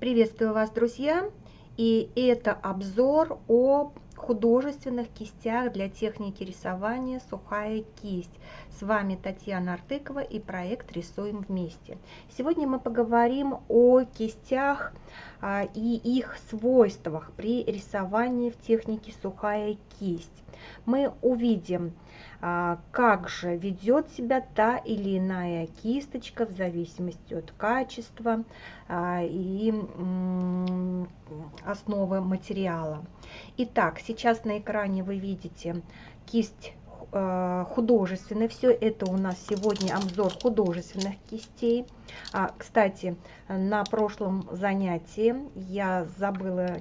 Приветствую вас, друзья! И это обзор о художественных кистях для техники рисования «Сухая кисть». С вами Татьяна Артыкова и проект «Рисуем вместе». Сегодня мы поговорим о кистях а, и их свойствах при рисовании в технике «Сухая кисть». Мы увидим, как же ведет себя та или иная кисточка в зависимости от качества а, и основы материала. Итак, сейчас на экране вы видите кисть художественный. Все это у нас сегодня обзор художественных кистей. А, кстати, на прошлом занятии я забыла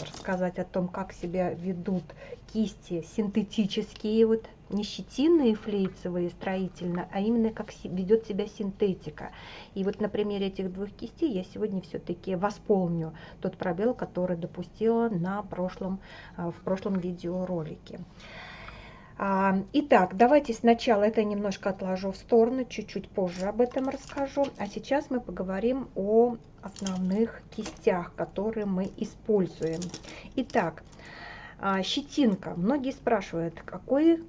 рассказать о том, как себя ведут кисти синтетические, вот не щетинные флейцевые строительно, а именно как ведет себя синтетика. И вот на примере этих двух кистей я сегодня все-таки восполню тот пробел, который допустила на прошлом, э, в прошлом видеоролике. А, итак, давайте сначала это немножко отложу в сторону, чуть-чуть позже об этом расскажу. А сейчас мы поговорим о основных кистях, которые мы используем. Итак, а, щетинка. Многие спрашивают, какой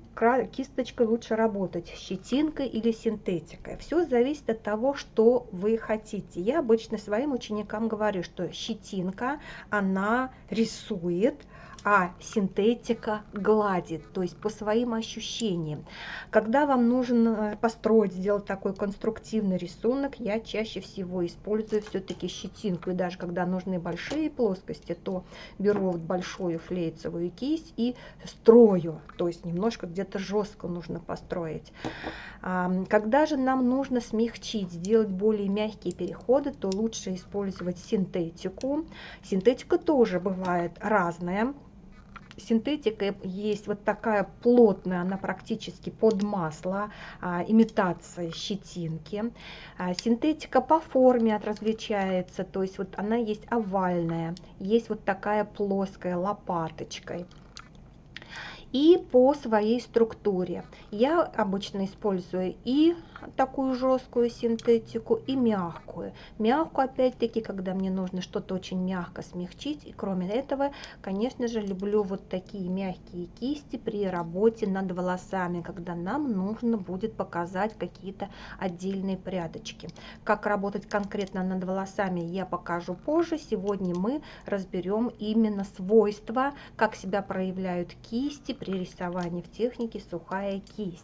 кисточкой лучше работать, щетинкой или синтетикой. Все зависит от того, что вы хотите. Я обычно своим ученикам говорю, что щетинка, она рисует, а синтетика гладит, то есть по своим ощущениям. Когда вам нужно построить, сделать такой конструктивный рисунок, я чаще всего использую все-таки щетинку. И даже когда нужны большие плоскости, то беру вот большую флейцевую кисть и строю, то есть немножко где-то жестко нужно построить. Когда же нам нужно смягчить, сделать более мягкие переходы, то лучше использовать синтетику. Синтетика тоже бывает разная синтетика есть вот такая плотная, она практически под масло, а, имитация щетинки. А, синтетика по форме различается, то есть вот она есть овальная, есть вот такая плоская лопаточкой и по своей структуре. Я обычно использую и такую жесткую синтетику и мягкую. Мягкую, опять-таки, когда мне нужно что-то очень мягко смягчить. И кроме этого, конечно же, люблю вот такие мягкие кисти при работе над волосами, когда нам нужно будет показать какие-то отдельные прядочки. Как работать конкретно над волосами, я покажу позже. Сегодня мы разберем именно свойства, как себя проявляют кисти при рисовании в технике сухая кисть.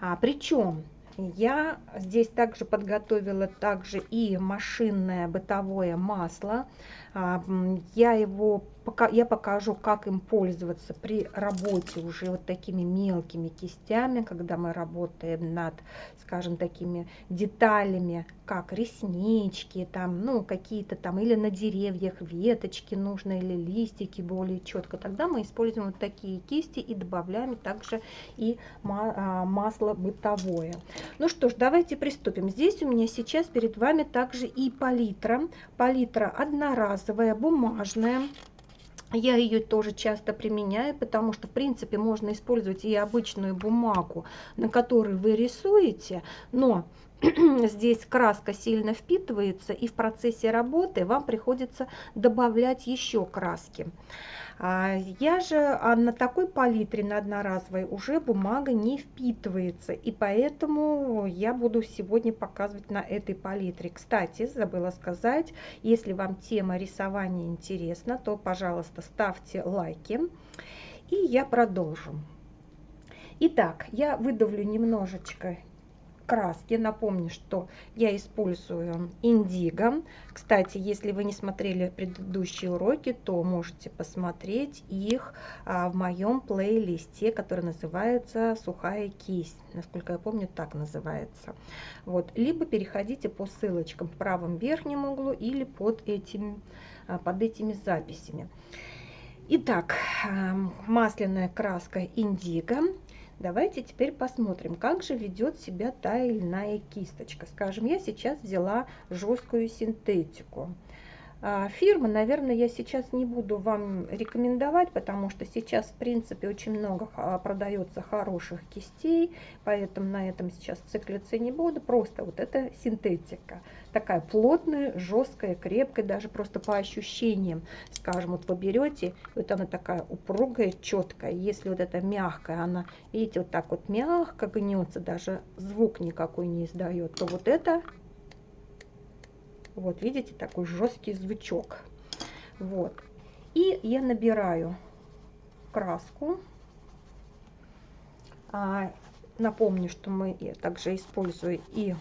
А, причем я здесь также подготовила также и машинное бытовое масло. А, я его я покажу, как им пользоваться при работе уже вот такими мелкими кистями, когда мы работаем над, скажем, такими деталями, как реснички, там, ну, какие-то там, или на деревьях веточки нужно, или листики более четко. Тогда мы используем вот такие кисти и добавляем также и а, масло бытовое. Ну что ж, давайте приступим. Здесь у меня сейчас перед вами также и палитра. Палитра одноразовая, бумажная. Я ее тоже часто применяю, потому что, в принципе, можно использовать и обычную бумагу, на которой вы рисуете, но здесь краска сильно впитывается, и в процессе работы вам приходится добавлять еще краски. А, я же а на такой палитре, на одноразовой, уже бумага не впитывается, и поэтому я буду сегодня показывать на этой палитре. Кстати, забыла сказать, если вам тема рисования интересна, то, пожалуйста, ставьте лайки, и я продолжу. Итак, я выдавлю немножечко краски. Напомню, что я использую индиго. Кстати, если вы не смотрели предыдущие уроки, то можете посмотреть их а, в моем плейлисте, который называется «Сухая кисть». Насколько я помню, так называется. Вот. Либо переходите по ссылочкам в правом верхнем углу или под, этим, а, под этими записями. Итак, а, масляная краска индиго Давайте теперь посмотрим, как же ведет себя та или иная кисточка. Скажем, я сейчас взяла жесткую синтетику. А, фирмы, наверное, я сейчас не буду вам рекомендовать, потому что сейчас, в принципе, очень много продается хороших кистей, поэтому на этом сейчас циклиться не буду. Просто вот это синтетика. Такая плотная, жесткая, крепкая, даже просто по ощущениям. Скажем, вот вы берете, вот она такая упругая, четкая. Если вот это мягкая, она, видите, вот так вот мягко гнется, даже звук никакой не издает, то вот это вот, видите, такой жесткий звучок. Вот. И я набираю краску. А, напомню, что мы также используем и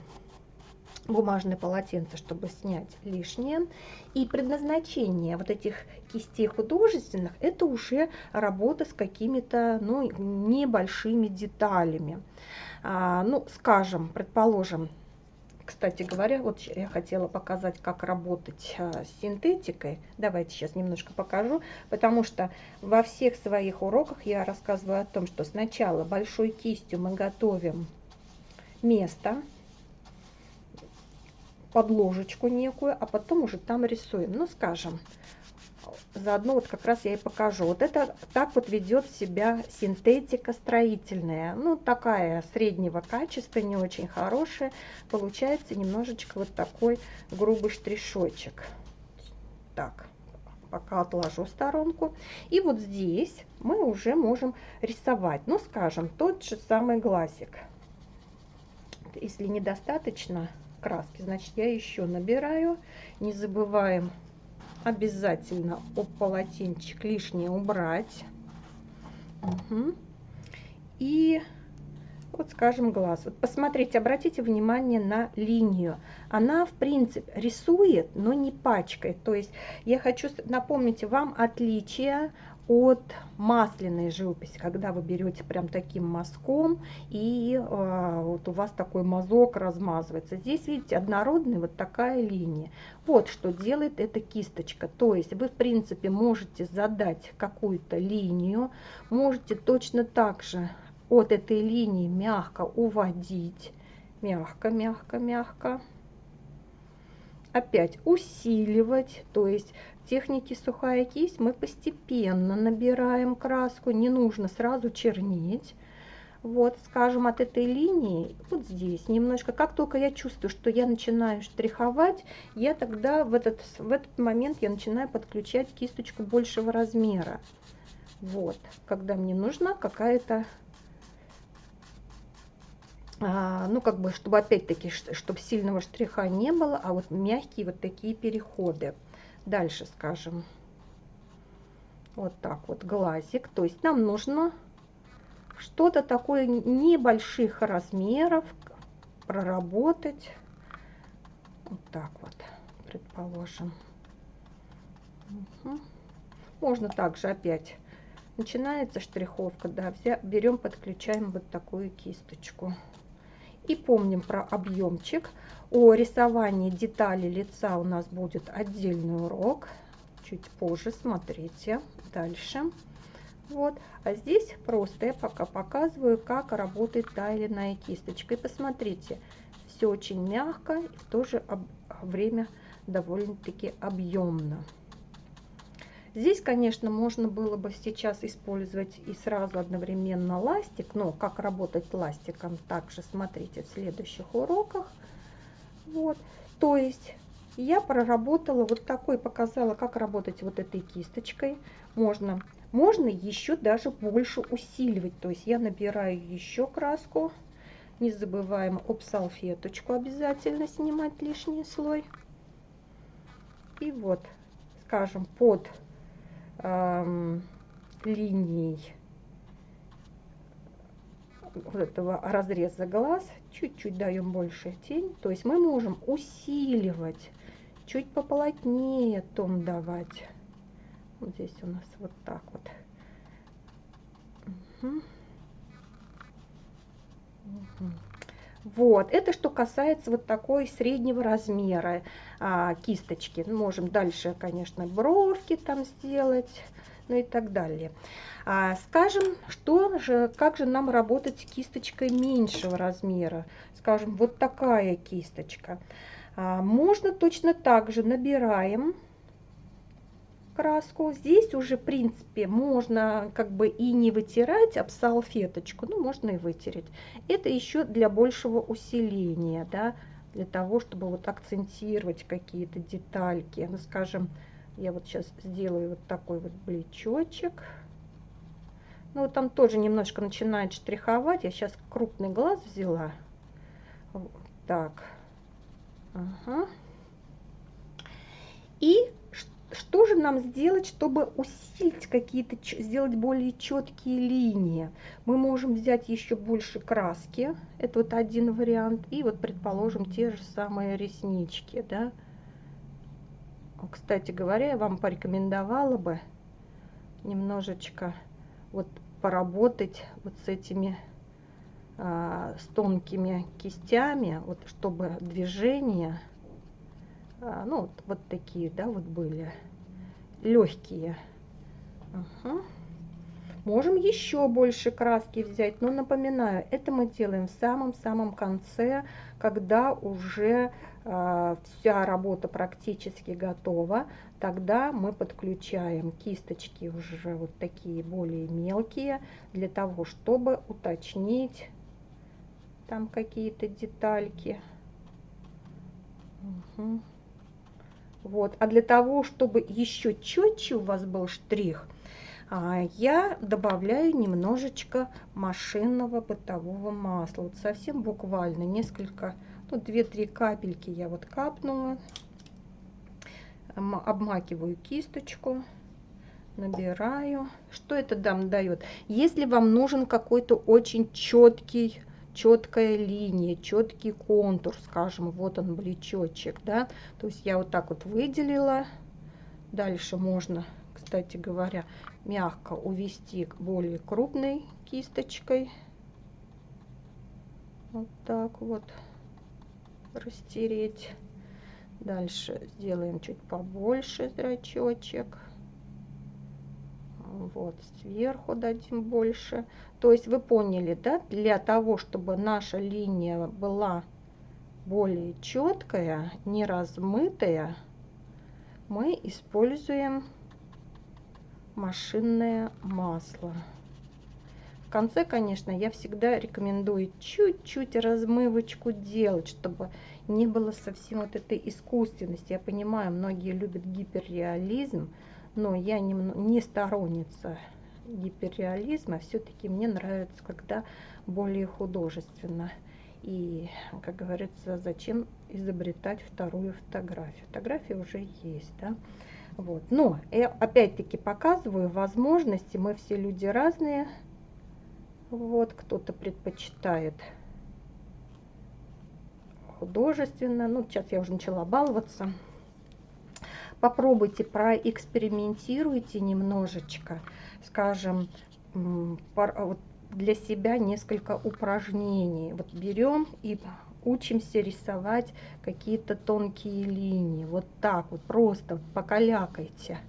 бумажное полотенце, чтобы снять лишнее. И предназначение вот этих кистей художественных, это уже работа с какими-то ну, небольшими деталями. А, ну, скажем, предположим, кстати говоря, вот я хотела показать, как работать а, с синтетикой. Давайте сейчас немножко покажу, потому что во всех своих уроках я рассказываю о том, что сначала большой кистью мы готовим место, подложечку некую, а потом уже там рисуем. Ну, скажем, заодно вот как раз я и покажу. Вот это так вот ведет себя синтетика строительная. Ну, такая среднего качества, не очень хорошая. Получается немножечко вот такой грубый штришочек. Так, пока отложу сторонку. И вот здесь мы уже можем рисовать, ну, скажем, тот же самый глазик. Если недостаточно краски, значит, я еще набираю. Не забываем обязательно об полотенчик лишнее убрать. Угу. И вот скажем глаз. Вот посмотрите, обратите внимание на линию. Она в принципе рисует, но не пачкает. То есть я хочу напомнить вам отличие от масляной живописи, когда вы берете прям таким мазком и э, вот у вас такой мазок размазывается. Здесь, видите, однородная вот такая линия. Вот что делает эта кисточка. То есть вы, в принципе, можете задать какую-то линию, можете точно так же от этой линии мягко уводить. Мягко, мягко, мягко опять усиливать, то есть технике сухая кисть мы постепенно набираем краску, не нужно сразу чернить. Вот, скажем, от этой линии, вот здесь немножко, как только я чувствую, что я начинаю штриховать, я тогда в этот, в этот момент я начинаю подключать кисточку большего размера. Вот, когда мне нужна какая-то, ну, как бы, чтобы опять-таки, чтобы сильного штриха не было, а вот мягкие вот такие переходы. Дальше скажем, вот так вот глазик. То есть нам нужно что-то такое небольших размеров проработать. Вот так вот, предположим. Угу. Можно также опять начинается штриховка, да, берем, подключаем вот такую кисточку. И помним про объемчик. О рисовании деталей лица у нас будет отдельный урок. Чуть позже, смотрите. Дальше. Вот. А здесь просто я пока показываю, как работает та или иная кисточка. И посмотрите, все очень мягко и в то же время довольно-таки объемно. Здесь, конечно, можно было бы сейчас использовать и сразу одновременно ластик, но как работать ластиком, также смотрите в следующих уроках. Вот, то есть я проработала вот такой, показала, как работать вот этой кисточкой. Можно, можно еще даже больше усиливать, то есть я набираю еще краску. Не забываем об салфеточку обязательно снимать лишний слой. И вот, скажем, под э, линий вот этого разреза глаз, чуть-чуть даем больше тень, то есть мы можем усиливать, чуть поплотнее тон давать. Вот здесь у нас вот так вот. Угу. Угу. Вот, это что касается вот такой среднего размера а, кисточки. Можем дальше, конечно, бровки там сделать, ну и так далее. А, скажем, что же, как же нам работать с кисточкой меньшего размера? Скажем, вот такая кисточка. А, можно точно так же набираем краску. Здесь уже, в принципе, можно как бы и не вытирать об салфеточку, ну, можно и вытереть. Это еще для большего усиления, да, для того, чтобы вот акцентировать какие-то детальки. Ну, скажем, я вот сейчас сделаю вот такой вот блечочек. Ну, вот там тоже немножко начинает штриховать. Я сейчас крупный глаз взяла. Вот так. Ага. И что же нам сделать, чтобы усилить какие-то, сделать более четкие линии? Мы можем взять еще больше краски, это вот один вариант, и вот, предположим, те же самые реснички, да. Кстати говоря, я вам порекомендовала бы немножечко вот поработать вот с этими а, с тонкими кистями, вот чтобы движения а, ну вот, вот такие, да, вот были легкие. Ага. Можем еще больше краски взять, но напоминаю, это мы делаем в самом-самом конце, когда уже э, вся работа практически готова. Тогда мы подключаем кисточки уже вот такие более мелкие, для того, чтобы уточнить там какие-то детальки. Угу. Вот. А для того, чтобы еще четче у вас был штрих, а, я добавляю немножечко машинного бытового масла. Вот совсем буквально несколько, ну 2-3 капельки я вот капнула. Обмакиваю кисточку, набираю. Что это нам дает? Если вам нужен какой-то очень четкий четкая линия, четкий контур, скажем, вот он блечочек, да, то есть я вот так вот выделила, дальше можно, кстати говоря, мягко увести более крупной кисточкой, вот так вот растереть, дальше сделаем чуть побольше зрачочек, вот сверху дадим больше. То есть вы поняли да для того чтобы наша линия была более четкая не размытая мы используем машинное масло. В конце конечно я всегда рекомендую чуть-чуть размывочку делать чтобы не было совсем вот этой искусственности. Я понимаю многие любят гиперреализм но я не, не сторонница гиперреализма, все-таки мне нравится, когда более художественно. И, как говорится, зачем изобретать вторую фотографию? Фотография уже есть, да? Вот. Но я опять-таки показываю возможности. Мы все люди разные. Вот, кто-то предпочитает художественно. Ну, сейчас я уже начала баловаться попробуйте, проэкспериментируйте немножечко, скажем, для себя несколько упражнений. Вот берем и учимся рисовать какие-то тонкие линии. Вот так вот, просто покалякайте.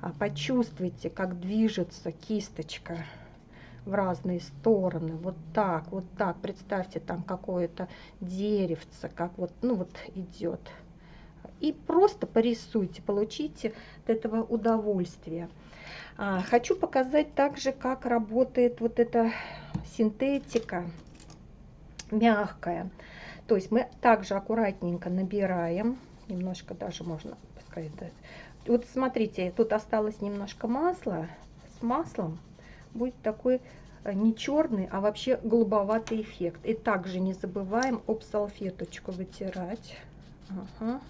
А почувствуйте, как движется кисточка в разные стороны. Вот так, вот так. Представьте, там какое-то деревце, как вот, ну вот идет и просто порисуйте, получите от этого удовольствие. А, хочу показать также, как работает вот эта синтетика мягкая. То есть мы также аккуратненько набираем, немножко даже можно, это. Вот смотрите, тут осталось немножко масла. С маслом будет такой э, не черный, а вообще голубоватый эффект. И также не забываем об салфеточку вытирать. Ага.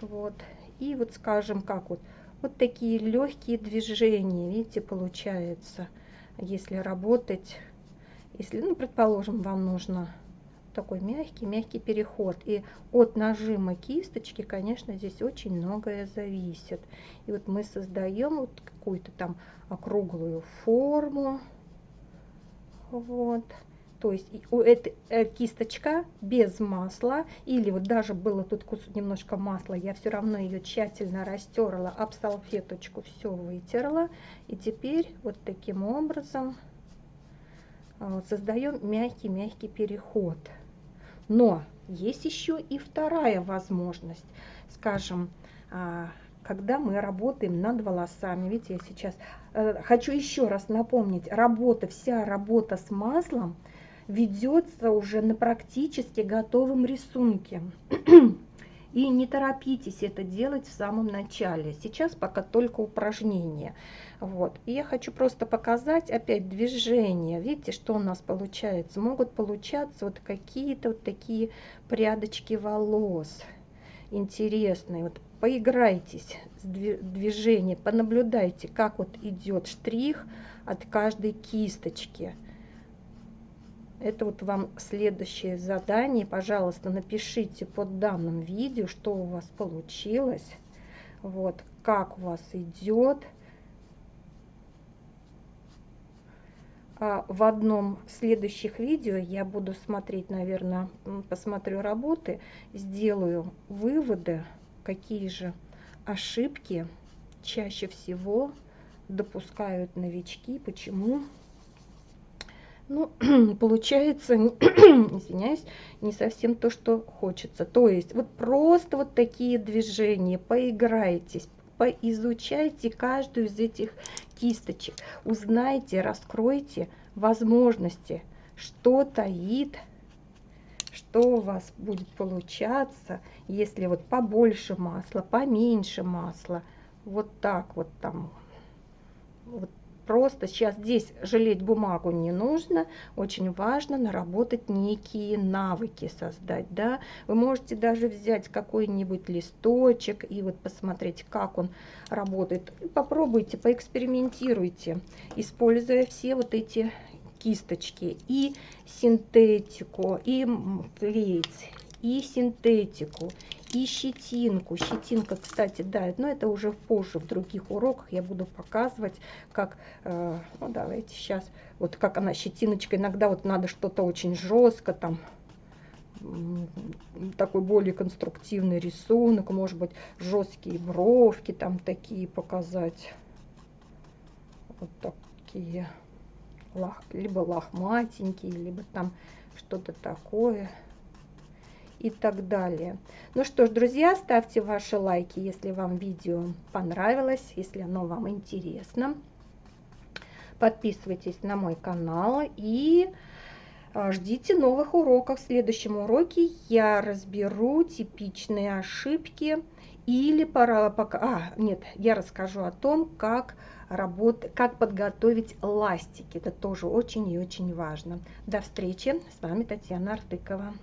Вот. И вот скажем, как вот, вот такие легкие движения, видите, получается, если работать, если, ну, предположим, вам нужно такой мягкий, мягкий переход. И от нажима кисточки, конечно, здесь очень многое зависит. И вот мы создаем вот какую-то там округлую форму. Вот то есть этой э, кисточка без масла или вот даже было тут немножко масла я все равно ее тщательно растерла об салфеточку все вытерла. И теперь вот таким образом вот, создаем мягкий мягкий переход. Но есть еще и вторая возможность. Скажем а, когда мы работаем над волосами. Видите, я сейчас э, хочу еще раз напомнить, работа, вся работа с маслом ведется уже на практически готовом рисунке. И не торопитесь это делать в самом начале. Сейчас пока только упражнения. Вот. И я хочу просто показать опять движение. Видите, что у нас получается? Могут получаться вот какие-то вот такие прядочки волос интересные. Вот поиграйтесь с движением, понаблюдайте, как вот идет штрих от каждой кисточки. Это вот вам следующее задание. Пожалуйста, напишите под данным видео, что у вас получилось. Вот, как у вас идет. А в одном следующих видео я буду смотреть, наверное, посмотрю работы, сделаю выводы, какие же ошибки чаще всего допускают новички, почему ну, получается, извиняюсь, не совсем то, что хочется. То есть вот просто вот такие движения, поиграйтесь, поизучайте каждую из этих кисточек, узнайте, раскройте возможности, что таит, что у вас будет получаться, если вот побольше масла, поменьше масла, вот так вот там, вот просто сейчас здесь жалеть бумагу не нужно. Очень важно наработать некие навыки создать. Да? Вы можете даже взять какой-нибудь листочек и вот посмотреть, как он работает. Попробуйте, поэкспериментируйте, используя все вот эти кисточки и синтетику, и клей, и синтетику, и щетинку. Щетинка, кстати, да, но это уже позже в других уроках я буду показывать, как, э, ну давайте сейчас, вот как она щетиночка, иногда вот надо что-то очень жестко там, такой более конструктивный рисунок, может быть, жесткие бровки там такие показать. Вот такие, либо лохматенькие, либо там что-то такое и так далее. Ну что ж, друзья, ставьте ваши лайки, если вам видео понравилось, если оно вам интересно. Подписывайтесь на мой канал и а, ждите новых уроков. В следующем уроке я разберу типичные ошибки или пора пока... А, нет, я расскажу о том, как работ... как подготовить ластики. Это тоже очень и очень важно. До встречи. С вами Татьяна Артыкова.